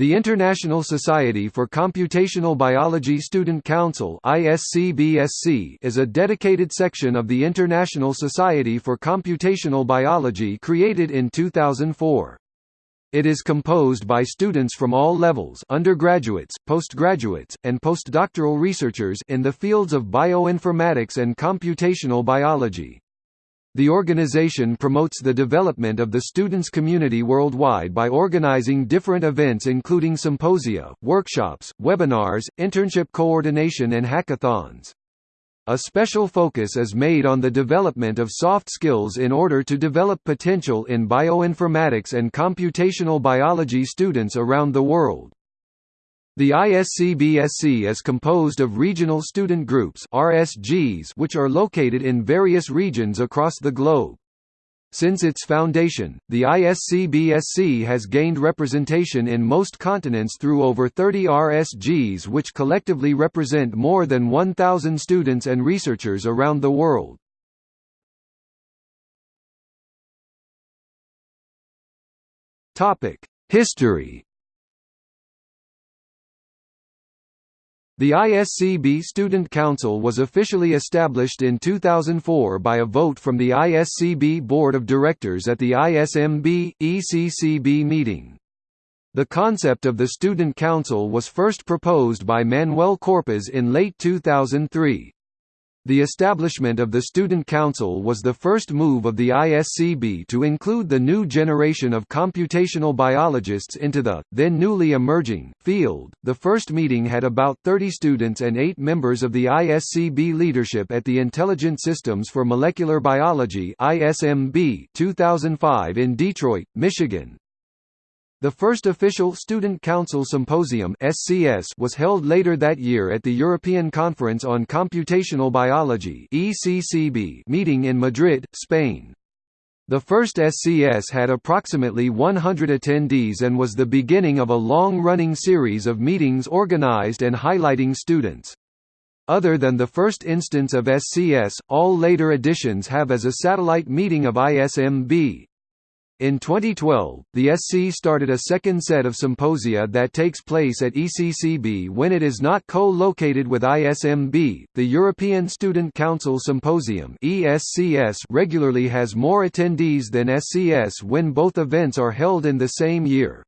The International Society for Computational Biology Student Council is a dedicated section of the International Society for Computational Biology created in 2004. It is composed by students from all levels undergraduates, postgraduates, and postdoctoral researchers in the fields of bioinformatics and computational biology. The organization promotes the development of the students' community worldwide by organizing different events including symposia, workshops, webinars, internship coordination and hackathons. A special focus is made on the development of soft skills in order to develop potential in bioinformatics and computational biology students around the world. The ISCBSC is composed of regional student groups RSGs which are located in various regions across the globe. Since its foundation, the ISCBSC has gained representation in most continents through over 30 RSGs which collectively represent more than 1,000 students and researchers around the world. History The ISCB Student Council was officially established in 2004 by a vote from the ISCB Board of Directors at the ISMB, ECCB meeting. The concept of the Student Council was first proposed by Manuel Corpas in late 2003. The establishment of the Student Council was the first move of the ISCB to include the new generation of computational biologists into the, then newly emerging, field. The first meeting had about 30 students and 8 members of the ISCB leadership at the Intelligent Systems for Molecular Biology ISMB 2005 in Detroit, Michigan. The first official Student Council Symposium (SCS) was held later that year at the European Conference on Computational Biology (ECCB) meeting in Madrid, Spain. The first SCS had approximately 100 attendees and was the beginning of a long-running series of meetings organized and highlighting students. Other than the first instance of SCS, all later editions have as a satellite meeting of ISMB, in 2012, the SC started a second set of symposia that takes place at ECCB when it is not co-located with ISMB. The European Student Council Symposium (ESCS) regularly has more attendees than SCS when both events are held in the same year.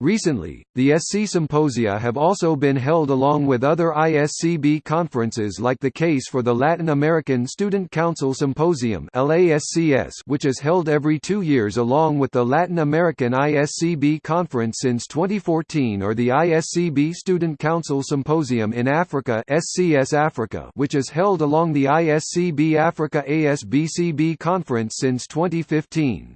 Recently, the SC Symposia have also been held along with other ISCB conferences like the case for the Latin American Student Council Symposium which is held every two years along with the Latin American ISCB Conference since 2014 or the ISCB Student Council Symposium in Africa which is held along the ISCB Africa ASBCB Conference since 2015.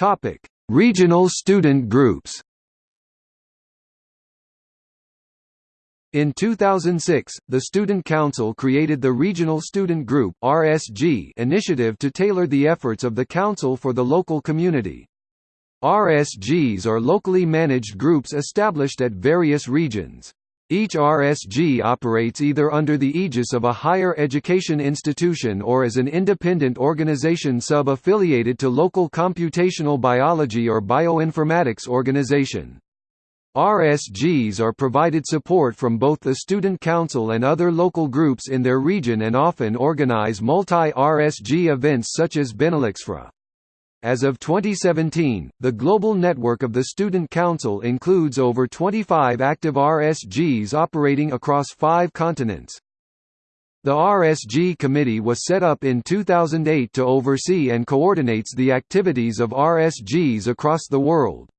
Topic: Regional student groups. In 2006, the Student Council created the Regional Student Group (RSG) initiative to tailor the efforts of the council for the local community. RSGs are locally managed groups established at various regions. Each RSG operates either under the aegis of a higher education institution or as an independent organization sub-affiliated to local computational biology or bioinformatics organization. RSGs are provided support from both the Student Council and other local groups in their region and often organize multi-RSG events such as BeneluxFRA. As of 2017, the global network of the Student Council includes over 25 active RSGs operating across five continents. The RSG Committee was set up in 2008 to oversee and coordinates the activities of RSGs across the world.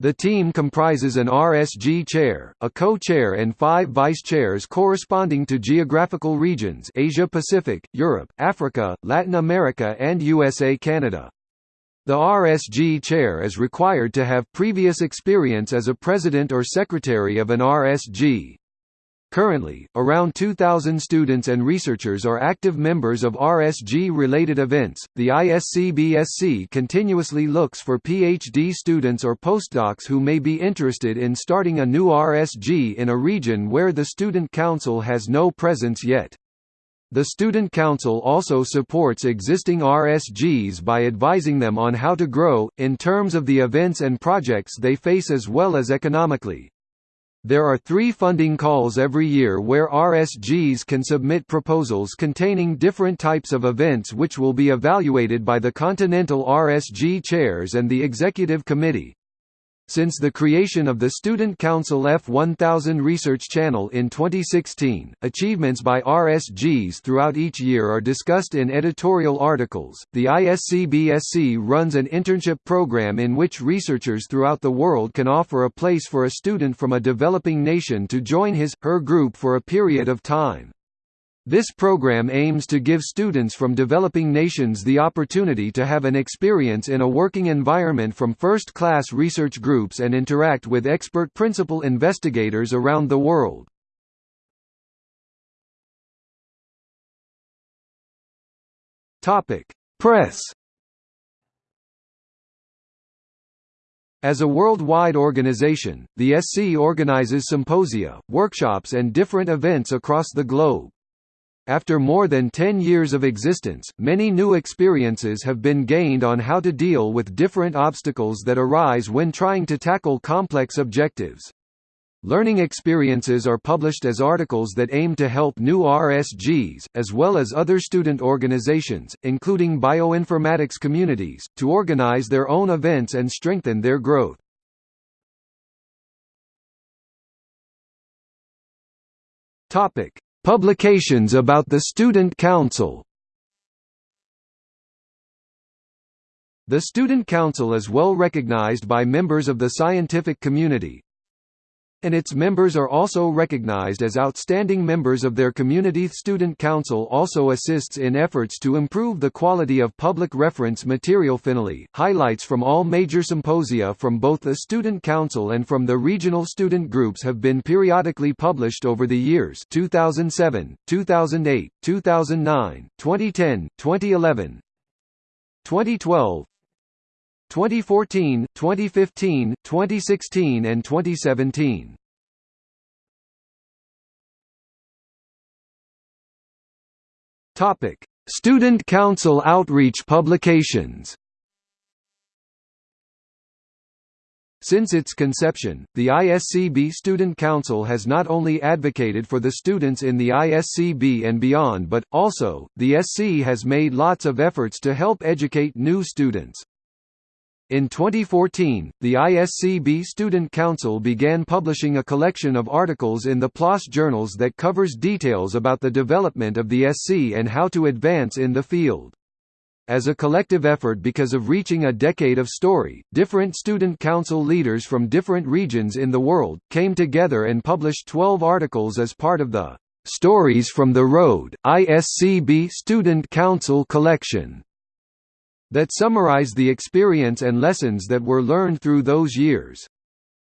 The team comprises an RSG chair, a co-chair and five vice-chairs corresponding to geographical regions Asia-Pacific, Europe, Africa, Latin America and USA-Canada. The RSG chair is required to have previous experience as a president or secretary of an RSG. Currently, around 2,000 students and researchers are active members of RSG-related events. The ISCBSC continuously looks for PhD students or postdocs who may be interested in starting a new RSG in a region where the Student Council has no presence yet. The Student Council also supports existing RSGs by advising them on how to grow, in terms of the events and projects they face as well as economically. There are three funding calls every year where RSGs can submit proposals containing different types of events which will be evaluated by the Continental RSG chairs and the Executive Committee. Since the creation of the Student Council F1000 Research Channel in 2016, achievements by RSGs throughout each year are discussed in editorial articles. The ISCBSC runs an internship program in which researchers throughout the world can offer a place for a student from a developing nation to join his her group for a period of time. This program aims to give students from developing nations the opportunity to have an experience in a working environment from first-class research groups and interact with expert principal investigators around the world. Press As a worldwide organization, the SC organizes symposia, workshops and different events across the globe. After more than 10 years of existence, many new experiences have been gained on how to deal with different obstacles that arise when trying to tackle complex objectives. Learning experiences are published as articles that aim to help new RSGs, as well as other student organizations, including bioinformatics communities, to organize their own events and strengthen their growth. Topic: Publications about the Student Council. The Student Council is well recognized by members of the scientific community, and its members are also recognized as outstanding members of their community. Student Council also assists in efforts to improve the quality of public reference material. Finally, highlights from all major symposia from both the Student Council and from the regional student groups have been periodically published over the years 2007, 2008, 2009, 2010, 2011, 2012, 2014, 2015, 2016 and 2017. Topic: Student Council outreach publications. Since its conception, the ISCB Student Council has not only advocated for the students in the ISCB and beyond but, also, the SC has made lots of efforts to help educate new students. In 2014, the ISCB Student Council began publishing a collection of articles in the PLOS journals that covers details about the development of the SC and how to advance in the field. As a collective effort because of reaching a decade of story, different student council leaders from different regions in the world, came together and published 12 articles as part of the "'Stories from the Road' ISCB Student Council Collection that summarize the experience and lessons that were learned through those years.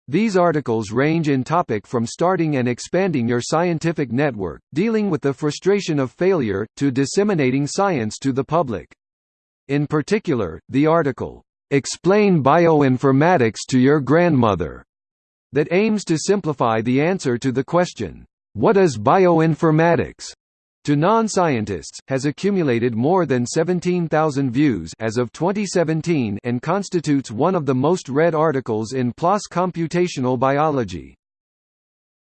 These articles range in topic from starting and expanding your scientific network, dealing with the frustration of failure, to disseminating science to the public. In particular, the article, "'Explain Bioinformatics to Your Grandmother' that aims to simplify the answer to the question, "'What is bioinformatics?' To non-scientists, has accumulated more than 17,000 views as of 2017 and constitutes one of the most read articles in PLOS computational biology.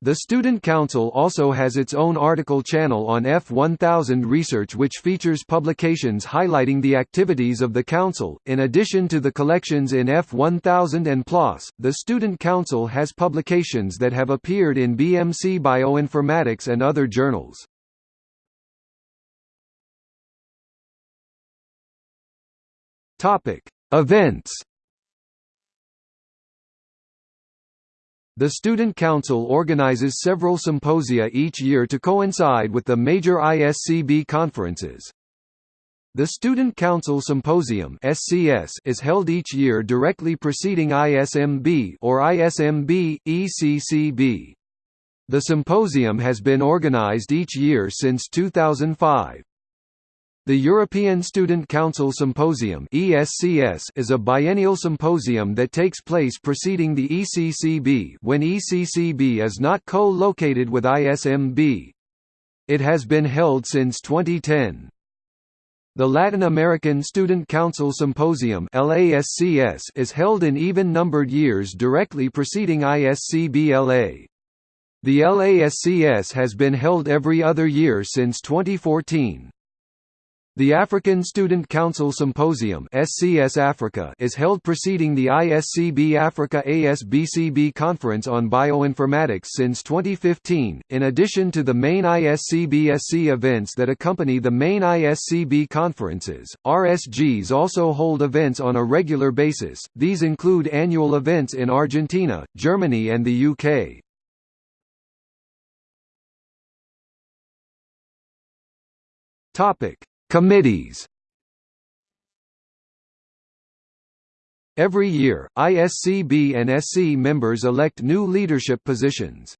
The Student Council also has its own article channel on F1000 Research which features publications highlighting the activities of the Council. In addition to the collections in F1000 and PLOS, the Student Council has publications that have appeared in BMC Bioinformatics and other journals. Topic: Events. The Student Council organizes several symposia each year to coincide with the major ISCB conferences. The Student Council Symposium (SCS) is held each year directly preceding ISMB or ISMB ECCB. The symposium has been organized each year since 2005. The European Student Council Symposium is a biennial symposium that takes place preceding the ECCB when ECCB is not co-located with ISMB. It has been held since 2010. The Latin American Student Council Symposium is held in even-numbered years directly preceding ISCB-LA. The LASCS has been held every other year since 2014. The African Student Council Symposium SCS Africa is held preceding the ISCB Africa ASBCB Conference on Bioinformatics since 2015, in addition to the main ISCB SC events that accompany the main ISCB conferences. RSGs also hold events on a regular basis, these include annual events in Argentina, Germany and the UK. Topic Committees Every year, ISCB and SC members elect new leadership positions.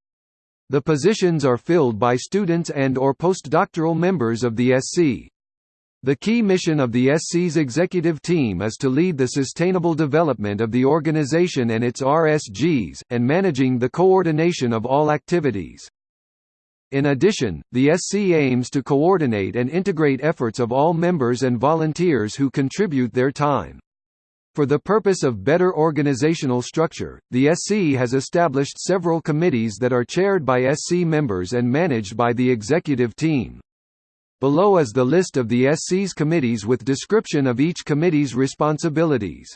The positions are filled by students and or postdoctoral members of the SC. The key mission of the SC's executive team is to lead the sustainable development of the organization and its RSGs, and managing the coordination of all activities. In addition, the SC aims to coordinate and integrate efforts of all members and volunteers who contribute their time. For the purpose of better organizational structure, the SC has established several committees that are chaired by SC members and managed by the executive team. Below is the list of the SC's committees with description of each committee's responsibilities.